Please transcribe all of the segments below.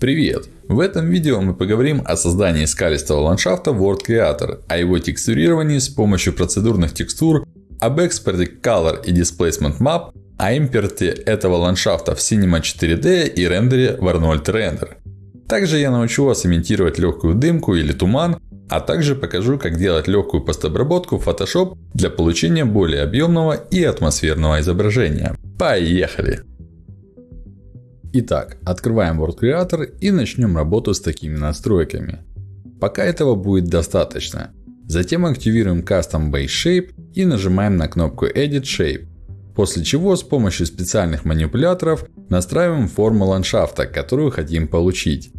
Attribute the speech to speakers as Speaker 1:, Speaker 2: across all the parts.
Speaker 1: Привет! В этом видео мы поговорим о создании скалистого ландшафта World Creator, о его текстурировании с помощью процедурных текстур, об экспорте Color и Displacement Map, о импорте этого ландшафта в Cinema 4D и рендере в Arnold Render. Также я научу вас имитировать легкую дымку или туман, а также покажу, как делать легкую постобработку в Photoshop для получения более объемного и атмосферного изображения. Поехали! Итак, открываем World Creator и начнем работу с такими настройками. Пока этого будет достаточно. Затем активируем Custom Base Shape и нажимаем на кнопку Edit Shape. После чего с помощью специальных манипуляторов настраиваем форму ландшафта, которую хотим получить.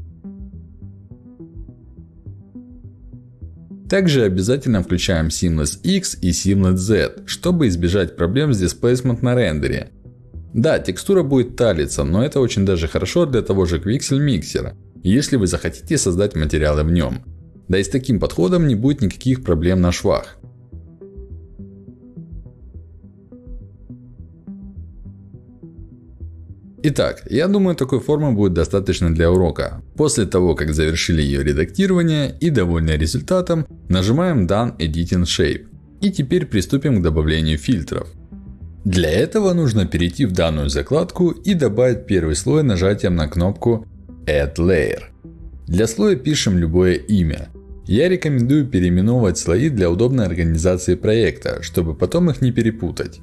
Speaker 1: Также обязательно включаем Seamless X и Seamless Z, чтобы избежать проблем с Displacement на рендере. Да, текстура будет талиться, но это очень даже хорошо для того же Quixel миксера, если вы захотите создать материалы в нем. Да и с таким подходом не будет никаких проблем на швах. Итак, я думаю такой формы будет достаточно для урока. После того, как завершили ее редактирование и довольны результатом, нажимаем Done Editing Shape. И теперь приступим к добавлению фильтров. Для этого нужно перейти в данную закладку и добавить первый слой нажатием на кнопку Add Layer. Для слоя пишем любое имя. Я рекомендую переименовывать слои для удобной организации проекта, чтобы потом их не перепутать.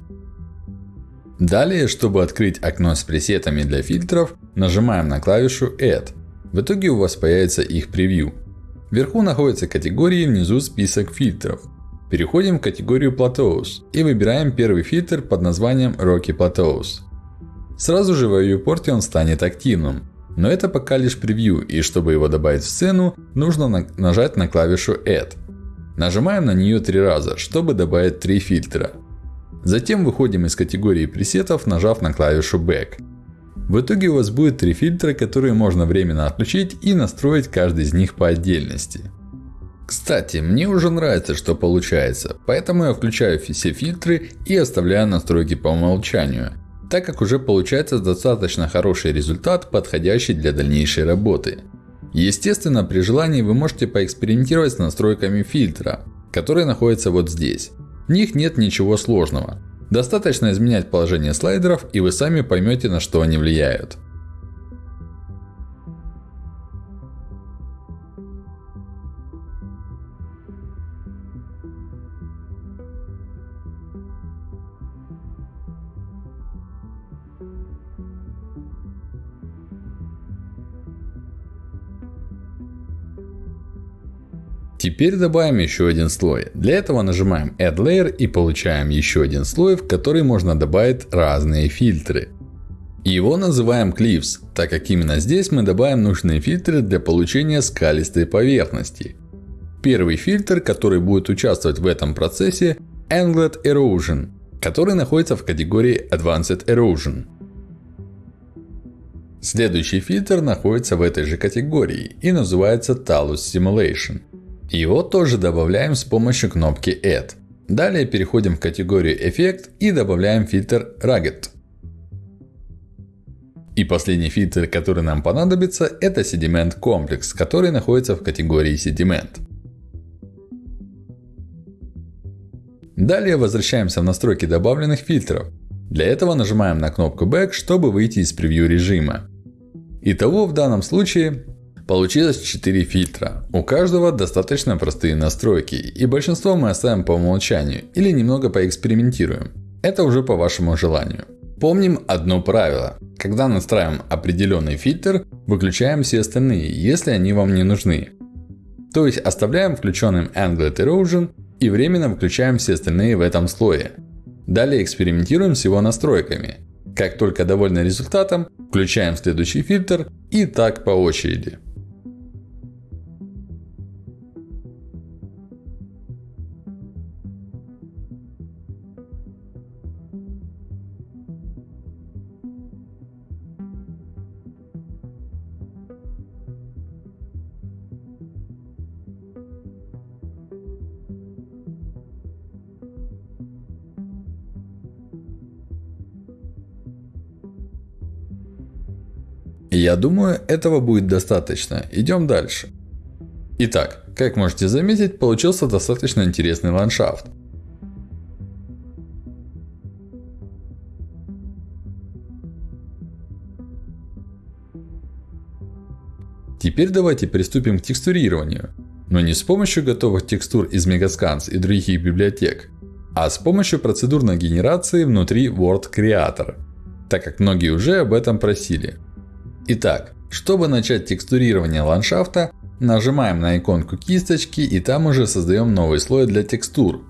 Speaker 1: Далее, чтобы открыть окно с пресетами для фильтров, нажимаем на клавишу Add. В итоге у вас появится их превью. Вверху находятся категории, внизу список фильтров. Переходим в категорию Plateaus и выбираем первый фильтр под названием Rocky Plateaus. Сразу же в viewport он станет активным. Но это пока лишь превью, и чтобы его добавить в сцену, нужно нажать на клавишу Add. Нажимаем на нее три раза, чтобы добавить три фильтра. Затем выходим из категории пресетов, нажав на клавишу Back. В итоге у вас будет три фильтра, которые можно временно отключить и настроить каждый из них по отдельности. Кстати, мне уже нравится, что получается, поэтому я включаю все фильтры и оставляю настройки по умолчанию. Так как уже получается достаточно хороший результат, подходящий для дальнейшей работы. Естественно, при желании вы можете поэкспериментировать с настройками фильтра, которые находятся вот здесь. В них нет ничего сложного. Достаточно изменять положение слайдеров и вы сами поймете на что они влияют. Теперь добавим еще один слой. Для этого нажимаем Add Layer и получаем еще один слой, в который можно добавить разные фильтры. Его называем Cliffs, так как именно здесь мы добавим нужные фильтры для получения скалистой поверхности. Первый фильтр, который будет участвовать в этом процессе, Angled Erosion, который находится в категории Advanced Erosion. Следующий фильтр находится в этой же категории и называется Talus Simulation. Его тоже добавляем с помощью кнопки Add. Далее переходим в категорию Эффект и добавляем фильтр Rugged. И последний фильтр, который нам понадобится, это Sediment Complex, который находится в категории Sediment. Далее возвращаемся в настройки добавленных фильтров. Для этого нажимаем на кнопку Back, чтобы выйти из превью режима. Итого в данном случае Получилось 4 фильтра. У каждого достаточно простые настройки. И большинство мы оставим по умолчанию. Или немного поэкспериментируем. Это уже по вашему желанию. Помним одно правило. Когда настраиваем определенный фильтр, выключаем все остальные, если они вам не нужны. То есть оставляем включенным Angled Erosion и временно выключаем все остальные в этом слое. Далее экспериментируем с его настройками. Как только довольны результатом, включаем следующий фильтр и так по очереди. Я думаю, этого будет достаточно. Идем дальше. Итак, как можете заметить, получился достаточно интересный ландшафт. Теперь давайте приступим к текстурированию. Но не с помощью готовых текстур из Megascans и других библиотек, а с помощью процедурной генерации внутри Word Creator. Так как многие уже об этом просили. Итак, чтобы начать текстурирование ландшафта, нажимаем на иконку кисточки и там уже создаем новый слой для текстур.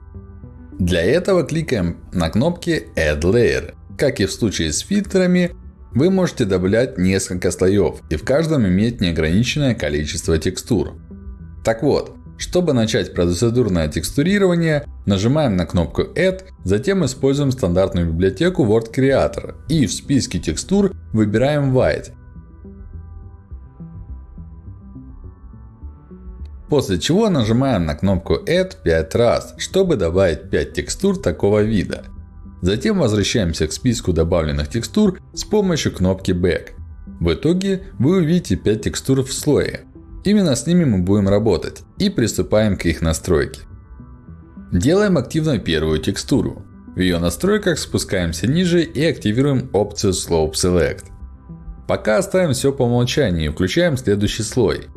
Speaker 1: Для этого кликаем на кнопки Add Layer. Как и в случае с фильтрами, вы можете добавлять несколько слоев и в каждом иметь неограниченное количество текстур. Так вот, чтобы начать процедурное текстурирование, нажимаем на кнопку Add, затем используем стандартную библиотеку Word Creator и в списке текстур выбираем White. После чего нажимаем на кнопку Add 5 раз, чтобы добавить 5 текстур такого вида. Затем возвращаемся к списку добавленных текстур с помощью кнопки Back. В итоге вы увидите 5 текстур в слое. Именно с ними мы будем работать. И приступаем к их настройке. Делаем активной первую текстуру. В ее настройках спускаемся ниже и активируем опцию Slope Select. Пока оставим все по умолчанию и включаем следующий слой.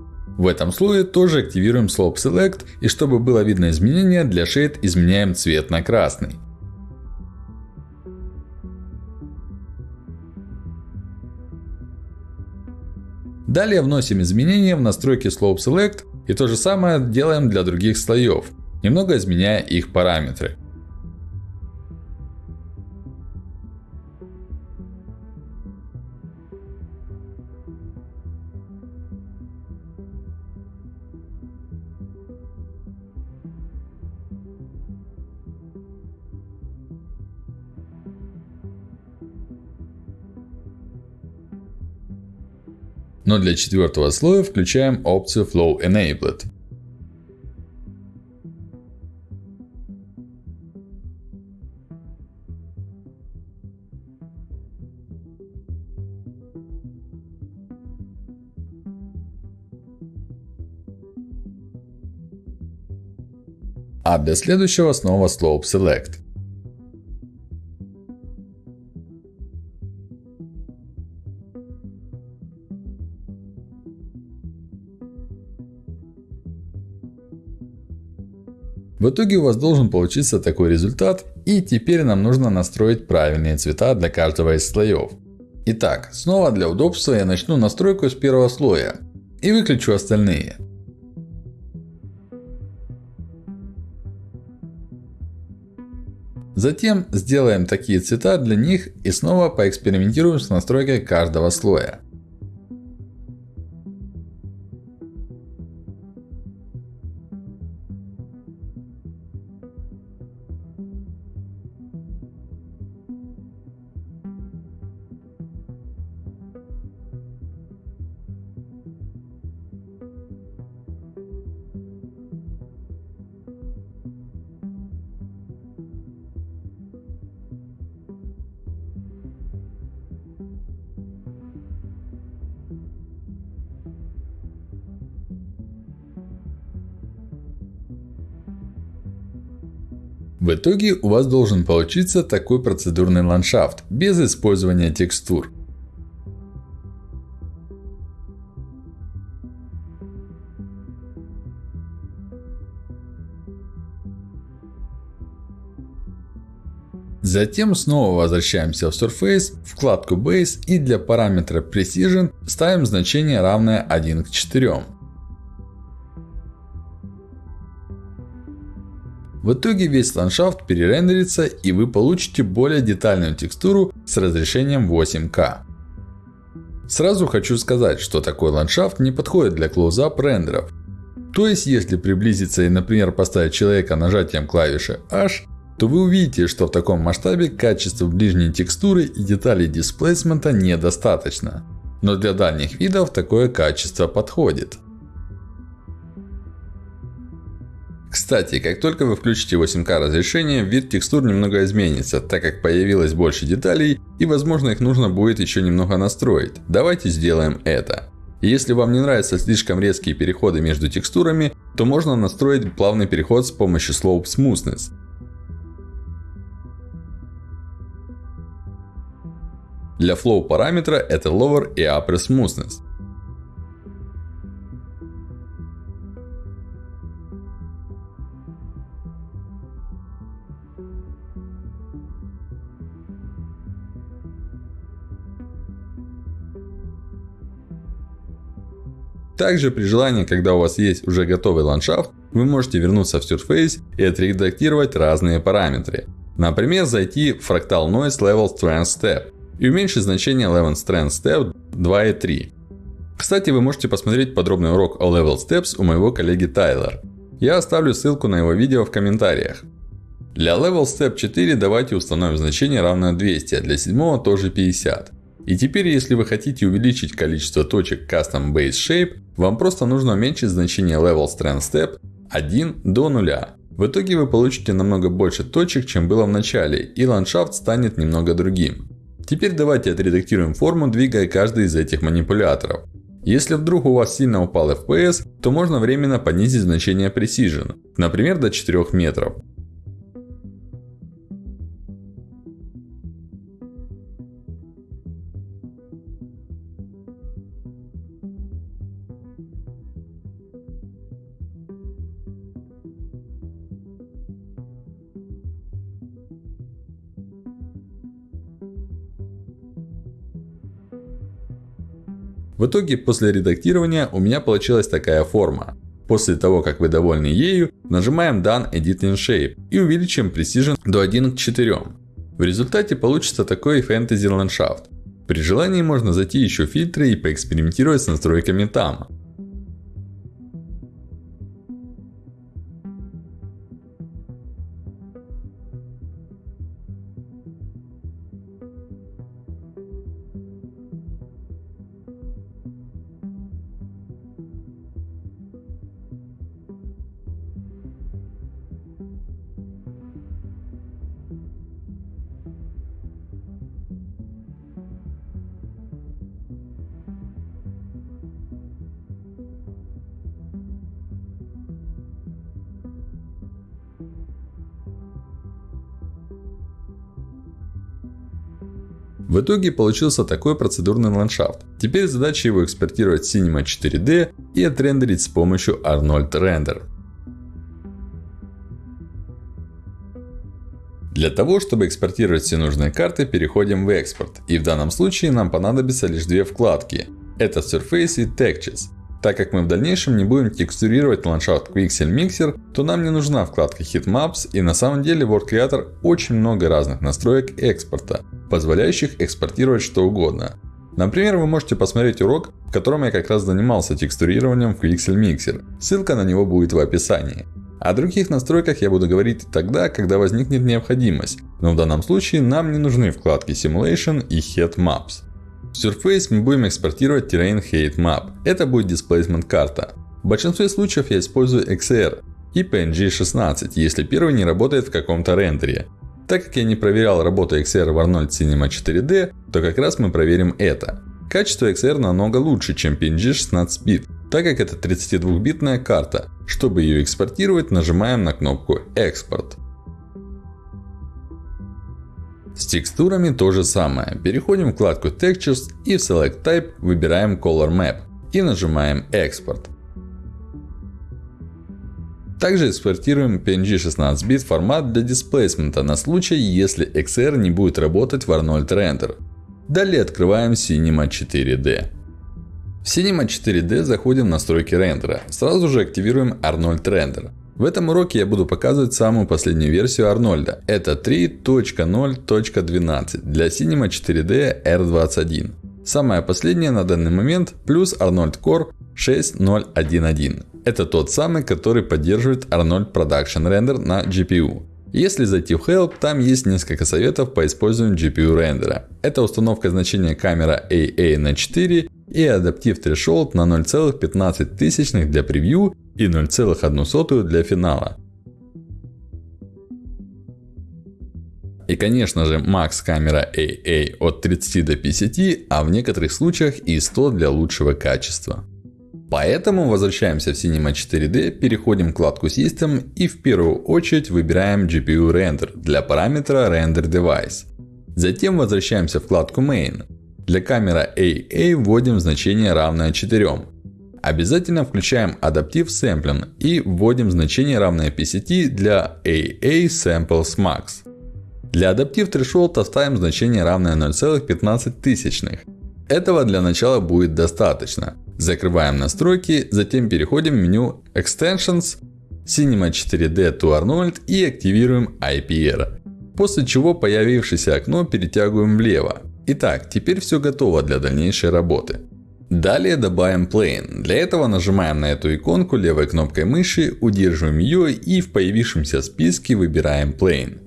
Speaker 1: В этом слое тоже активируем Slope Select и чтобы было видно изменения, для Shade изменяем цвет на красный. Далее вносим изменения в настройки Slope Select и то же самое делаем для других слоев, немного изменяя их параметры. Но для четвертого слоя включаем опцию Flow Enabled. А для следующего снова Slope Select. В итоге у вас должен получиться такой результат. И теперь нам нужно настроить правильные цвета для каждого из слоев. Итак, снова для удобства я начну настройку с первого слоя. И выключу остальные. Затем сделаем такие цвета для них и снова поэкспериментируем с настройкой каждого слоя. В итоге у вас должен получиться такой процедурный ландшафт, без использования текстур. Затем снова возвращаемся в Surface, вкладку Base и для параметра Precision ставим значение равное 1 к 4. В итоге весь ландшафт перерендерится и вы получите более детальную текстуру с разрешением 8К. Сразу хочу сказать, что такой ландшафт не подходит для close-up рендеров. То есть, если приблизиться и, например, поставить человека нажатием клавиши H, то вы увидите, что в таком масштабе качество ближней текстуры и деталей дисплейсмента недостаточно. Но для дальних видов такое качество подходит. Кстати, как только вы включите 8К разрешение, вид текстур немного изменится, так как появилось больше деталей и возможно их нужно будет еще немного настроить. Давайте сделаем это. Если вам не нравятся слишком резкие переходы между текстурами, то можно настроить плавный переход с помощью Slope Smoothness. Для flow параметра это Lower и Upper Smoothness. Также при желании, когда у вас есть уже готовый ландшафт, вы можете вернуться в Surface и отредактировать разные параметры. Например, зайти в Fractal Noise Level Strength Step и уменьшить значение Level Strength Step 2.3. Кстати, вы можете посмотреть подробный урок о Level Steps у моего коллеги Тайлер. Я оставлю ссылку на его видео в комментариях. Для Level Step 4 давайте установим значение равное 200, а для 7 тоже 50. И теперь, если вы хотите увеличить количество точек Custom Base Shape, вам просто нужно уменьшить значение Level Strength Step 1 до 0. В итоге вы получите намного больше точек, чем было в начале, и ландшафт станет немного другим. Теперь давайте отредактируем форму, двигая каждый из этих манипуляторов. Если вдруг у вас сильно упал FPS, то можно временно понизить значение Precision, например до 4 метров. В итоге, после редактирования у меня получилась такая форма. После того, как вы довольны ею, нажимаем Done Edit in Shape и увеличим Precision до 1 к 4. В результате получится такой фэнтези ландшафт. При желании можно зайти еще в фильтры и поэкспериментировать с настройками там. В итоге получился такой процедурный ландшафт. Теперь задача его экспортировать в Cinema 4D и отрендерить с помощью Arnold Render. Для того, чтобы экспортировать все нужные карты, переходим в экспорт. И в данном случае нам понадобится лишь две вкладки. Это Surface и Textures. Так как мы в дальнейшем не будем текстурировать ландшафт Quixel Mixer, то нам не нужна вкладка Heatmaps и на самом деле World Creator очень много разных настроек экспорта, позволяющих экспортировать что угодно. Например, вы можете посмотреть урок, в котором я как раз занимался текстурированием в Quixel Mixer. Ссылка на него будет в описании. О других настройках я буду говорить тогда, когда возникнет необходимость. Но в данном случае нам не нужны вкладки Simulation и Heatmaps. В Surface мы будем экспортировать Terrain Height Map. Это будет Displacement карта. В большинстве случаев я использую XR и PNG 16, если первый не работает в каком-то рендере. Так как я не проверял работу XR в Arnold Cinema 4D, то как раз мы проверим это. Качество XR намного лучше, чем PNG 16 бит, так как это 32-битная карта. Чтобы ее экспортировать, нажимаем на кнопку Экспорт. С текстурами то же самое. Переходим в вкладку Textures и в Select Type выбираем Color Map и нажимаем Export. Также экспортируем PNG 16 бит формат для дисплейсмента на случай, если XR не будет работать в Arnold Render. Далее открываем Cinema 4D. В Cinema 4D заходим в настройки рендера. Сразу же активируем Arnold Render. В этом уроке я буду показывать самую последнюю версию Арнольда. Это 3.0.12 для Cinema 4D R21. Самая последняя на данный момент плюс Arnold Core 6.0.1.1. Это тот самый, который поддерживает Arnold Production Render на GPU. Если зайти в Help, там есть несколько советов по использованию GPU рендера. Это установка значения камера AA на 4 и адаптив Threshold на 0,15 для превью и 0,1 для финала. И конечно же, макс камера AA от 30 до 50, а в некоторых случаях и 100 для лучшего качества. Поэтому возвращаемся в Cinema 4D, переходим в вкладку System и в первую очередь выбираем GPU Render для параметра Render Device. Затем возвращаемся в вкладку Main. Для камеры AA вводим значение равное 4. Обязательно включаем адаптив Sampling и вводим значение равное 50 для AA Samples Max. Для адаптив Threshold оставим значение равное 0,15. Этого для начала будет достаточно. Закрываем настройки, затем переходим в меню Extensions, Cinema 4D to Arnold и активируем IPR. После чего появившееся окно перетягиваем влево. Итак, теперь все готово для дальнейшей работы. Далее добавим Plane. Для этого нажимаем на эту иконку левой кнопкой мыши, удерживаем ее и в появившемся списке выбираем Plane.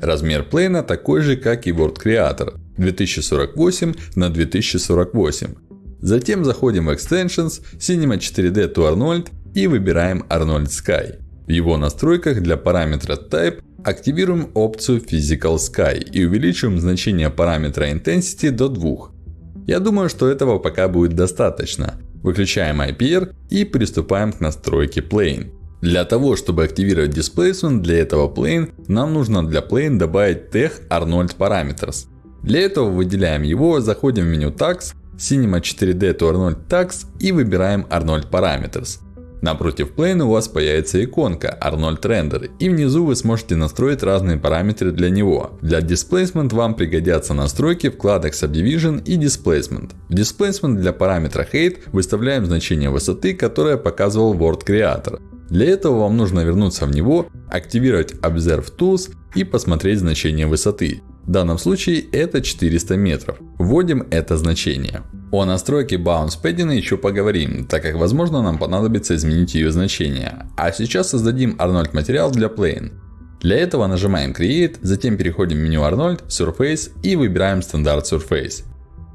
Speaker 1: Размер плейна такой же, как и World Creator. 2048 на 2048. Затем заходим в Extensions, Cinema 4D to Arnold и выбираем Arnold Sky. В его настройках для параметра Type активируем опцию Physical Sky и увеличиваем значение параметра Intensity до 2. Я думаю, что этого пока будет достаточно. Выключаем IPR и приступаем к настройке Plane. Для того, чтобы активировать Displacement для этого Plane, нам нужно для Plane добавить Tech Arnold Parameters. Для этого выделяем его, заходим в меню Tags, Cinema 4D to Arnold Tags и выбираем Arnold Parameters. Напротив Plane у вас появится иконка Arnold Render. И внизу вы сможете настроить разные параметры для него. Для Displacement вам пригодятся настройки вкладок Subdivision и Displacement. В Displacement для параметра Height выставляем значение высоты, которое показывал World Creator. Для этого вам нужно вернуться в него, активировать Observe Tools и посмотреть значение высоты. В данном случае это 400 метров. Вводим это значение. О настройке Bounce Padding еще поговорим, так как возможно нам понадобится изменить ее значение. А сейчас создадим Arnold материал для Plane. Для этого нажимаем Create, затем переходим в меню Arnold, Surface и выбираем стандарт Surface.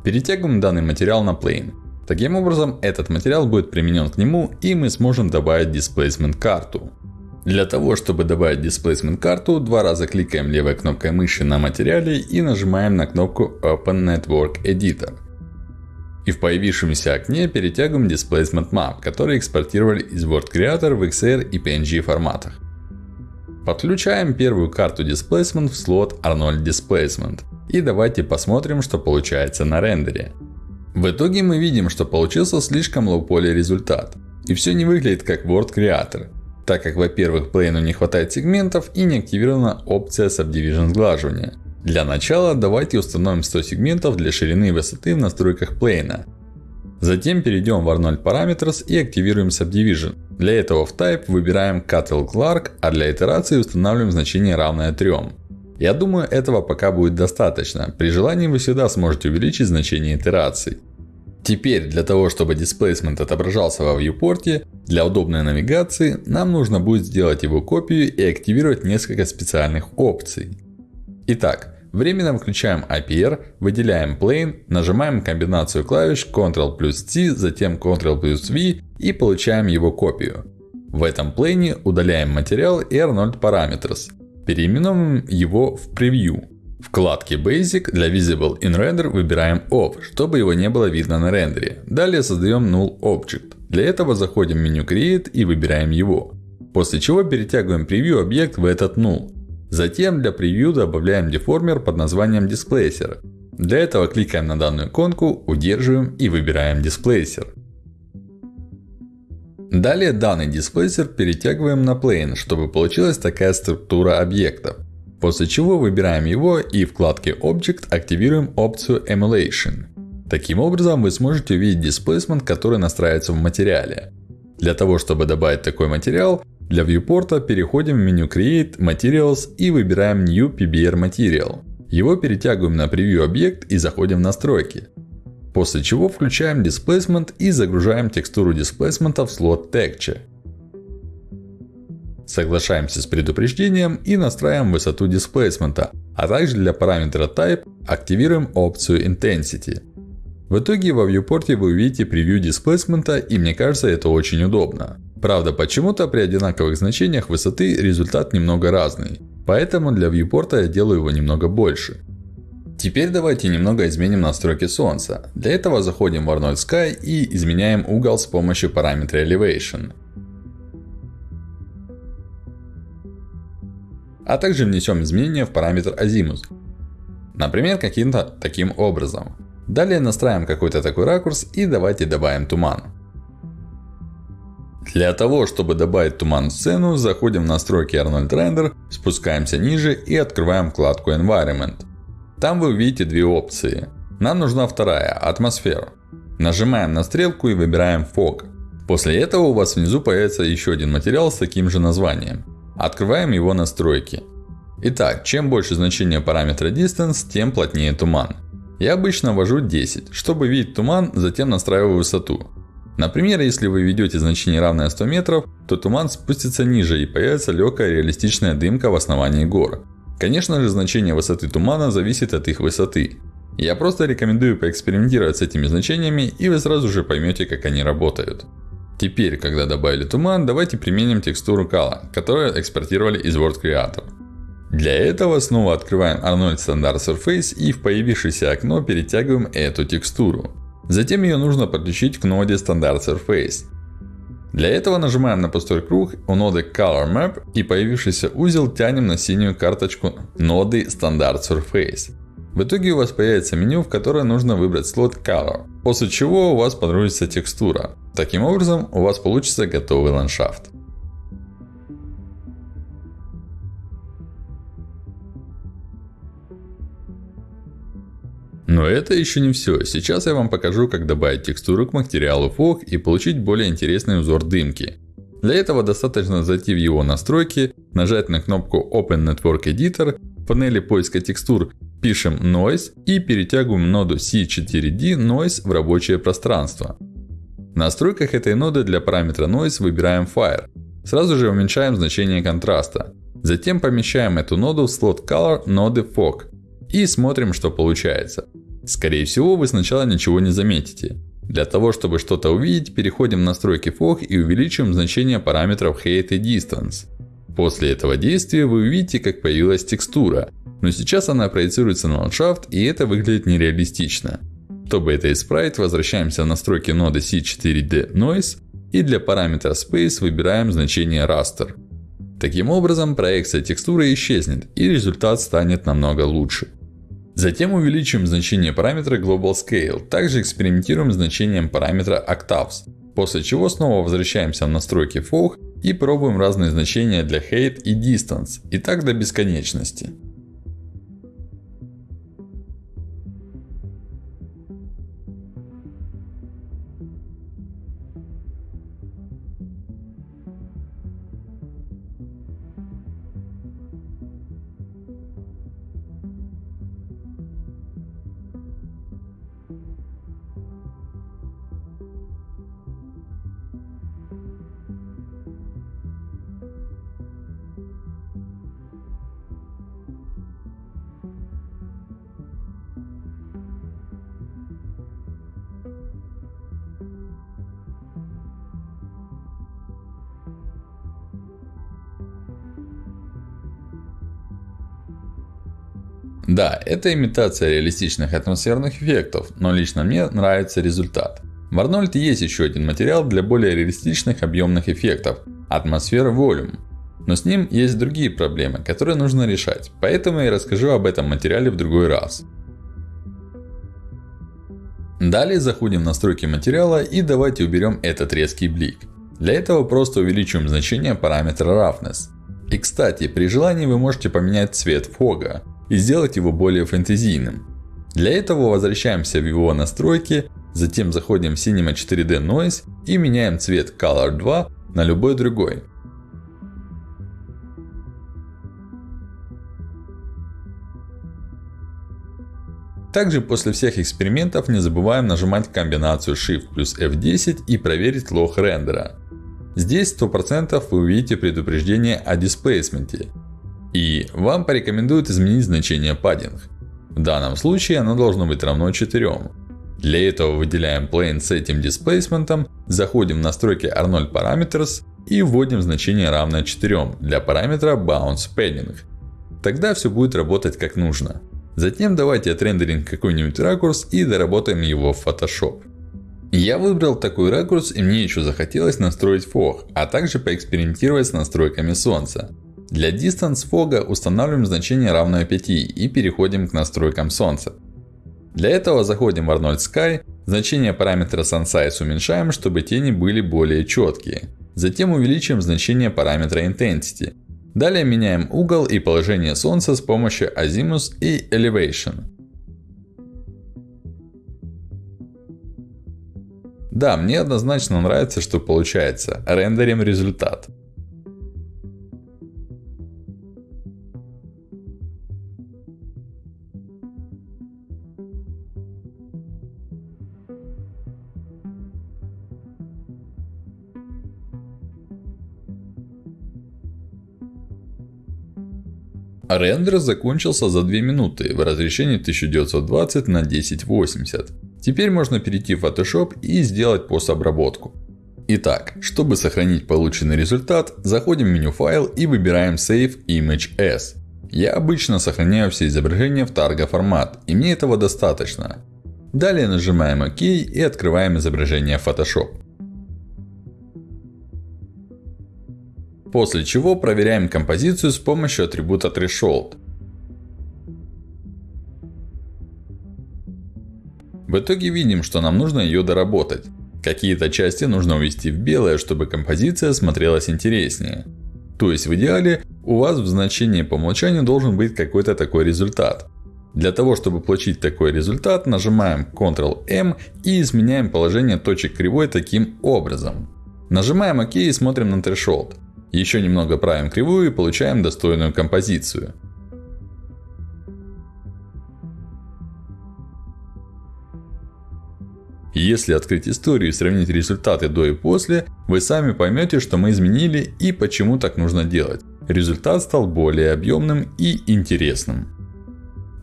Speaker 1: Перетягиваем данный материал на Plane. Таким образом, этот материал будет применен к нему и мы сможем добавить Displacement карту. Для того, чтобы добавить Displacement карту, два раза кликаем левой кнопкой мыши на материале и нажимаем на кнопку Open Network Editor. И в появившемся окне перетягиваем Displacement Map, который экспортировали из Word Creator в XR и PNG форматах. Подключаем первую карту Displacement в слот Arnold Displacement. И давайте посмотрим, что получается на рендере. В итоге мы видим, что получился слишком low poly результат. И все не выглядит как Word Creator. Так как, во-первых, плейну не хватает сегментов и не активирована опция Subdivision сглаживания. Для начала давайте установим 100 сегментов для ширины и высоты в настройках плейна. Затем перейдем в Arnold Parameters и активируем Subdivision. Для этого в Type выбираем Cuttle Clark, а для итерации устанавливаем значение равное 3. Я думаю, этого пока будет достаточно. При желании вы всегда сможете увеличить значение итераций. Теперь, для того, чтобы Displacement отображался во viewport, для удобной навигации, нам нужно будет сделать его копию и активировать несколько специальных опций. Итак, временно включаем IPR, выделяем Plane, нажимаем комбинацию клавиш Ctrl плюс C, затем Ctrl плюс V и получаем его копию. В этом плейне удаляем материал и Arnold Parameters. Переименуем его в Preview. Вкладке Basic для Visible in Render выбираем Off, чтобы его не было видно на рендере. Далее создаем Null Object. Для этого заходим в меню Create и выбираем его. После чего перетягиваем превью объект в этот Null. Затем для превью добавляем деформер под названием Displacer. Для этого кликаем на данную иконку, удерживаем и выбираем Displacer. Далее данный Displacer перетягиваем на Plane, чтобы получилась такая структура объектов. После чего выбираем его и в вкладке Object активируем опцию Emulation. Таким образом вы сможете увидеть Displacement, который настраивается в материале. Для того, чтобы добавить такой материал, для viewport переходим в меню Create Materials и выбираем New PBR Material. Его перетягиваем на превью объект и заходим в настройки. После чего включаем Displacement и загружаем текстуру Displacement в слот Texture. Соглашаемся с предупреждением и настраиваем высоту дисплейсмента, а также для параметра Type активируем опцию Intensity. В итоге во viewport вы увидите превью дисплейсмента и мне кажется это очень удобно. Правда почему-то при одинаковых значениях высоты результат немного разный. Поэтому для viewport я делаю его немного больше. Теперь давайте немного изменим настройки солнца. Для этого заходим в Arnold Sky и изменяем угол с помощью параметра Elevation. А также внесем изменения в параметр Azimuth. Например, каким-то таким образом. Далее настраиваем какой-то такой ракурс и давайте добавим туман. Для того, чтобы добавить туман в сцену, заходим в настройки Arnold Render, спускаемся ниже и открываем вкладку Environment. Там вы увидите две опции. Нам нужна вторая, атмосфера. Нажимаем на стрелку и выбираем Fog. После этого у вас внизу появится еще один материал с таким же названием. Открываем его настройки. Итак, чем больше значение параметра Distance, тем плотнее туман. Я обычно ввожу 10, чтобы видеть туман, затем настраиваю высоту. Например, если вы введете значение равное 100 метров, то туман спустится ниже и появится легкая реалистичная дымка в основании гор. Конечно же, значение высоты тумана зависит от их высоты. Я просто рекомендую поэкспериментировать с этими значениями, и вы сразу же поймете, как они работают. Теперь, когда добавили туман, давайте применим текстуру Kala, которую экспортировали из Word Creator. Для этого снова открываем Arnold Standard Surface и в появившееся окно перетягиваем эту текстуру. Затем ее нужно подключить к ноде Standard Surface. Для этого нажимаем на пустой круг у ноды Color Map и появившийся узел тянем на синюю карточку ноды Standard Surface. В итоге у вас появится меню, в которое нужно выбрать слот Color. После чего у вас подгрузится текстура. Таким образом, у вас получится готовый ландшафт. Но это еще не все. Сейчас я вам покажу, как добавить текстуру к материалу фог и получить более интересный узор дымки. Для этого достаточно зайти в его настройки, нажать на кнопку Open Network Editor, в панели поиска текстур пишем Noise и перетягиваем ноду C4D Noise в рабочее пространство. В настройках этой ноды для параметра Noise выбираем Fire. Сразу же уменьшаем значение контраста. Затем помещаем эту ноду в слот Color ноды Fog. И смотрим, что получается. Скорее всего, вы сначала ничего не заметите. Для того, чтобы что-то увидеть, переходим в настройки FOG и увеличиваем значение параметров Height и Distance. После этого действия вы увидите, как появилась текстура. Но сейчас она проецируется на ландшафт, и это выглядит нереалистично. Чтобы это исправить, возвращаемся в настройки ноды C4D Noise. И для параметра Space выбираем значение Raster. Таким образом, проекция текстуры исчезнет, и результат станет намного лучше. Затем увеличим значение параметра Global Scale. Также экспериментируем с значением параметра Octaves. После чего снова возвращаемся в настройки FOG и пробуем разные значения для Height и Distance. И так до бесконечности. Да, это имитация реалистичных атмосферных эффектов, но лично мне нравится результат. В Arnold есть еще один материал для более реалистичных объемных эффектов – атмосфера Volume. Но с ним есть другие проблемы, которые нужно решать. Поэтому я расскажу об этом материале в другой раз. Далее заходим в настройки материала и давайте уберем этот резкий блик. Для этого просто увеличиваем значение параметра Roughness. И кстати, при желании вы можете поменять цвет фога и сделать его более фэнтезийным. Для этого возвращаемся в его настройки, затем заходим в Cinema 4D Noise и меняем цвет Color 2 на любой другой. Также после всех экспериментов не забываем нажимать комбинацию Shift плюс F10 и проверить лог рендера. Здесь 100% вы увидите предупреждение о дисплейсменте. И вам порекомендуют изменить значение padding. В данном случае оно должно быть равно 4. Для этого выделяем Plane с этим Displacement, заходим в настройки Arnold Parameters и вводим значение равное 4 для параметра Bounce Padding. Тогда все будет работать как нужно. Затем давайте отрендерим какой-нибудь ракурс и доработаем его в Photoshop. Я выбрал такой ракурс и мне еще захотелось настроить фог, а также поэкспериментировать с настройками солнца. Для Distance фога устанавливаем значение равное 5 и переходим к настройкам солнца. Для этого заходим в Arnold Sky, значение параметра SunSize уменьшаем, чтобы тени были более четкие. Затем увеличиваем значение параметра Intensity. Далее меняем угол и положение солнца с помощью Azimuth и Elevation. Да, мне однозначно нравится, что получается. Рендерим результат. Рендер закончился за 2 минуты в разрешении 1920 на 1080. Теперь можно перейти в Photoshop и сделать постобработку. Итак, чтобы сохранить полученный результат, заходим в меню файл и выбираем Save Image As. Я обычно сохраняю все изображения в Targa формат, и мне этого достаточно. Далее нажимаем ОК и открываем изображение Photoshop. После чего проверяем композицию с помощью атрибута Threshold. В итоге видим, что нам нужно ее доработать. Какие-то части нужно увести в белое, чтобы композиция смотрелась интереснее. То есть в идеале у вас в значении по умолчанию должен быть какой-то такой результат. Для того, чтобы получить такой результат, нажимаем Ctrl-M и изменяем положение точек кривой таким образом. Нажимаем ОК и смотрим на Threshold. Еще немного правим кривую и получаем достойную композицию. Если открыть историю и сравнить результаты до и после, вы сами поймете, что мы изменили и почему так нужно делать. Результат стал более объемным и интересным.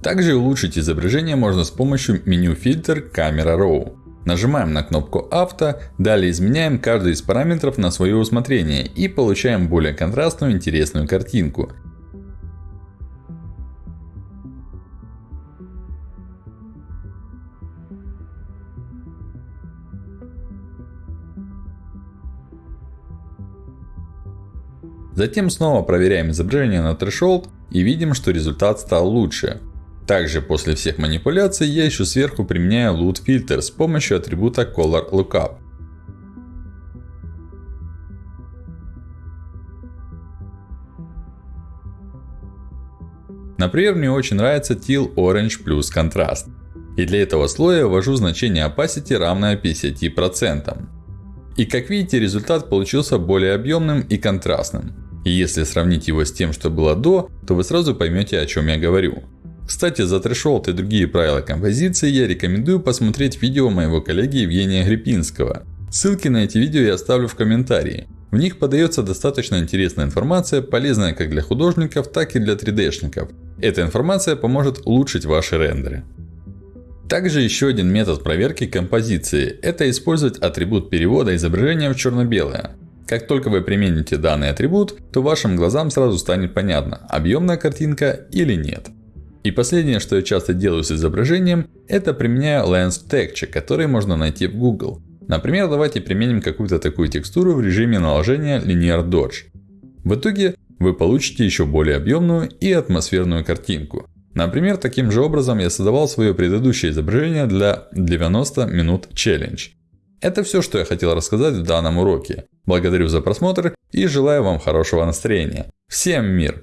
Speaker 1: Также улучшить изображение можно с помощью меню фильтр Camera Raw. Нажимаем на кнопку авто, далее изменяем каждый из параметров на свое усмотрение и получаем более контрастную интересную картинку. Затем снова проверяем изображение на Threshold и видим, что результат стал лучше. Также после всех манипуляций я еще сверху применяю Loot Filter с помощью атрибута Color Lookup. Например, мне очень нравится Teal Orange плюс контраст. И для этого слоя ввожу значение opacity равное 50%. И как видите, результат получился более объемным и контрастным. И если сравнить его с тем, что было до, то вы сразу поймете, о чем я говорю. Кстати, за трешолд и другие правила композиции я рекомендую посмотреть видео моего коллеги Евгения Грипинского. Ссылки на эти видео я оставлю в комментарии. В них подается достаточно интересная информация, полезная как для художников, так и для 3D-шников. Эта информация поможет улучшить ваши рендеры. Также еще один метод проверки композиции – это использовать атрибут перевода изображения в черно-белое. Как только вы примените данный атрибут, то вашим глазам сразу станет понятно, объемная картинка или нет. И последнее, что я часто делаю с изображением, это применяю Lens Texture, который можно найти в Google. Например, давайте применим какую-то такую текстуру в режиме наложения Linear Dodge. В итоге вы получите еще более объемную и атмосферную картинку. Например, таким же образом я создавал свое предыдущее изображение для 90 минут Challenge. Это все, что я хотел рассказать в данном уроке. Благодарю за просмотр и желаю вам хорошего настроения. Всем мир!